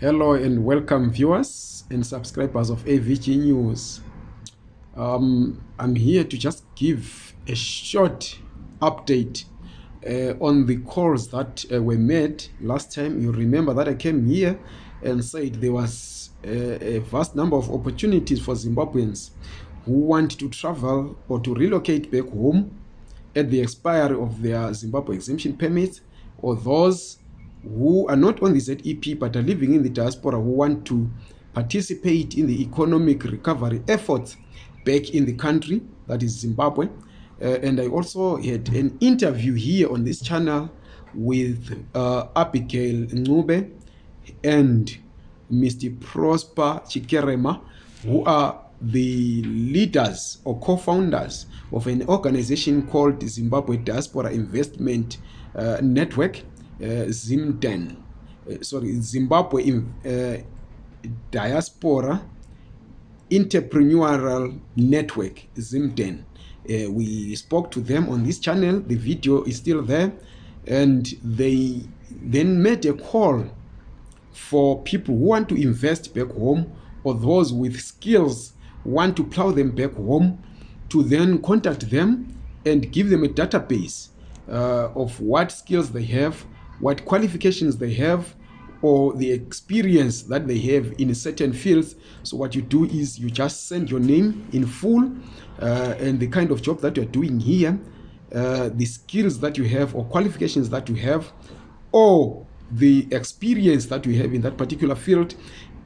Hello and welcome viewers and subscribers of AVG News. Um, I'm here to just give a short update uh, on the calls that uh, were made last time. You remember that I came here and said there was a, uh, a vast number of opportunities for Zimbabweans who want to travel or to relocate back home at the expiry of their Zimbabwe exemption permit or those who are not on the zep but are living in the diaspora who want to participate in the economic recovery efforts back in the country that is zimbabwe uh, and i also had an interview here on this channel with uh, abigail ncube and mr prosper chikerema who are the leaders or co-founders of an organization called zimbabwe diaspora investment uh, network Eh, zimden eh, sorry zimbabwe in, uh, diaspora entrepreneural network zimden uh, we spoke to them on this channel the video is still there and they then made a call for people who want to invest back home or those with skills want to plow them back home to then contact them and give them a database uh, of what skills they have what qualifications they have or the experience that they have in certain fields. So what you do is you just send your name in full uh, and the kind of job that you're doing here, uh, the skills that you have or qualifications that you have or the experience that you have in that particular field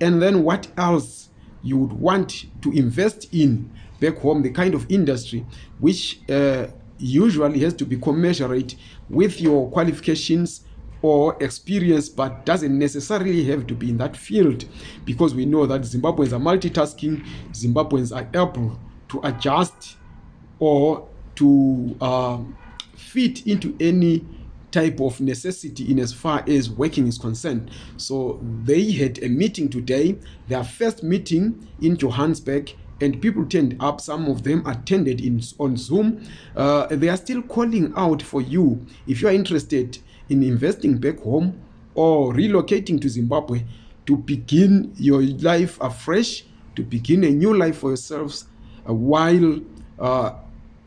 and then what else you would want to invest in back home, the kind of industry which uh, usually has to be commensurate with your qualifications or experience but doesn't necessarily have to be in that field because we know that Zimbabweans are multitasking, Zimbabweans are able to adjust or to uh, fit into any type of necessity in as far as working is concerned. So they had a meeting today, their first meeting in Johannesburg, and people turned up some of them attended in, on zoom uh, they are still calling out for you if you are interested in investing back home or relocating to zimbabwe to begin your life afresh to begin a new life for yourselves uh, while uh,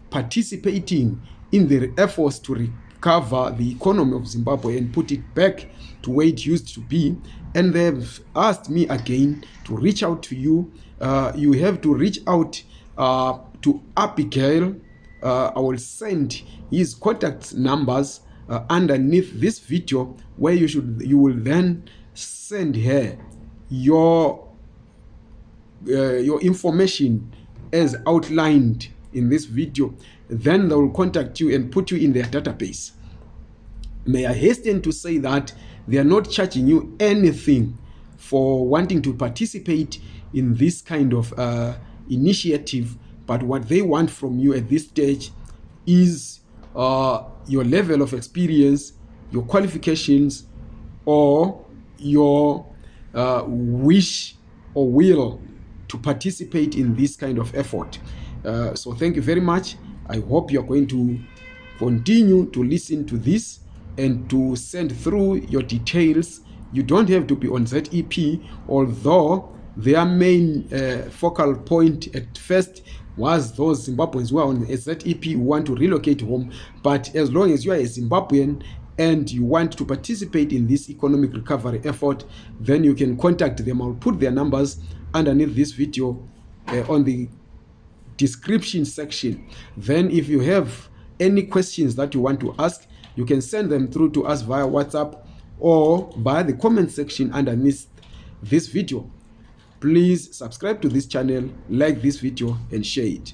participating in the efforts to cover the economy of zimbabwe and put it back to where it used to be and they've asked me again to reach out to you uh, you have to reach out uh, to abigail uh, i will send his contact numbers uh, underneath this video where you should you will then send her your uh, your information as outlined in this video then they will contact you and put you in their database. May I hasten to say that they are not charging you anything for wanting to participate in this kind of uh, initiative, but what they want from you at this stage is uh, your level of experience, your qualifications, or your uh, wish or will to participate in this kind of effort. Uh, so thank you very much. i hope youare going to continue to listen to this and to send through your details you don't have to be on zep although their main uh, focal point at first was those zimbabweans who are on a zep who want to relocate home but as long as you are a zimbabwean and you want to participate in this economic recovery effort then you can contact them i'll put their numbers underneath this video uh, on the description section then if you have any questions that you want to ask you can send them through to us via whatsapp or by the comment section underneath this video please subscribe to this channel like this video and share it